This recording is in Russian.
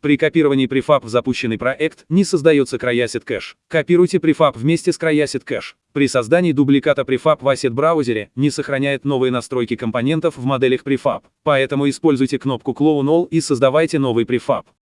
При копировании префаб в запущенный проект не создается CryAsset кэш. Копируйте префаб вместе с CryAsset кэш. При создании дубликата префаб в Asset браузере не сохраняет новые настройки компонентов в моделях префаб, поэтому используйте кнопку Clone All и создавайте новый префаб.